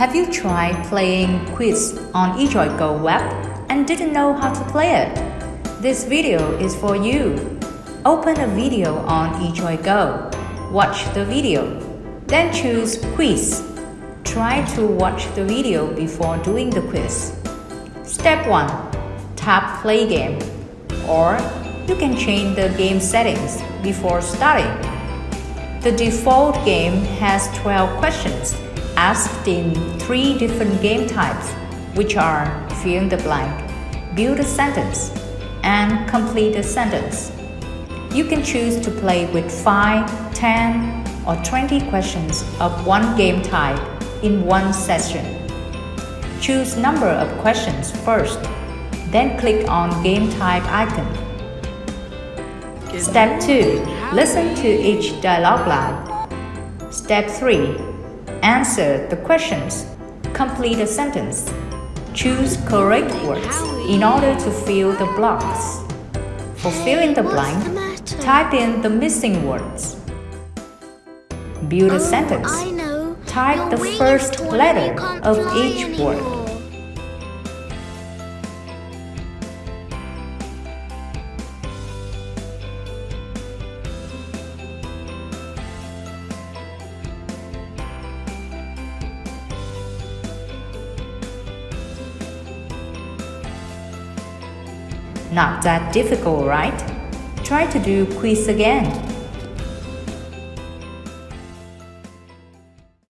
Have you tried playing quiz on eJoyGo web and didn't know how to play it? This video is for you. Open a video on eJoyGo. Watch the video. Then choose Quiz. Try to watch the video before doing the quiz. Step 1. Tap Play Game. Or you can change the game settings before starting. The default game has 12 questions asked in three different game types, which are fill in the blank, build a sentence, and complete a sentence. You can choose to play with 5, 10, or 20 questions of one game type in one session. Choose number of questions first, then click on game type icon. Step 2. Listen to each dialogue line. Step 3. Answer the questions. Complete a sentence. Choose correct words in order to fill the blocks. For filling the blank, type in the missing words. Build a Oh, sentence. Type the first letter of each word. Not that difficult, right? Try to do quiz again.